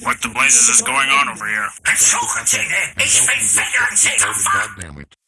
What the blazes is going on over here? It's so Ein Suchende! Ich bin 24 Goddammit.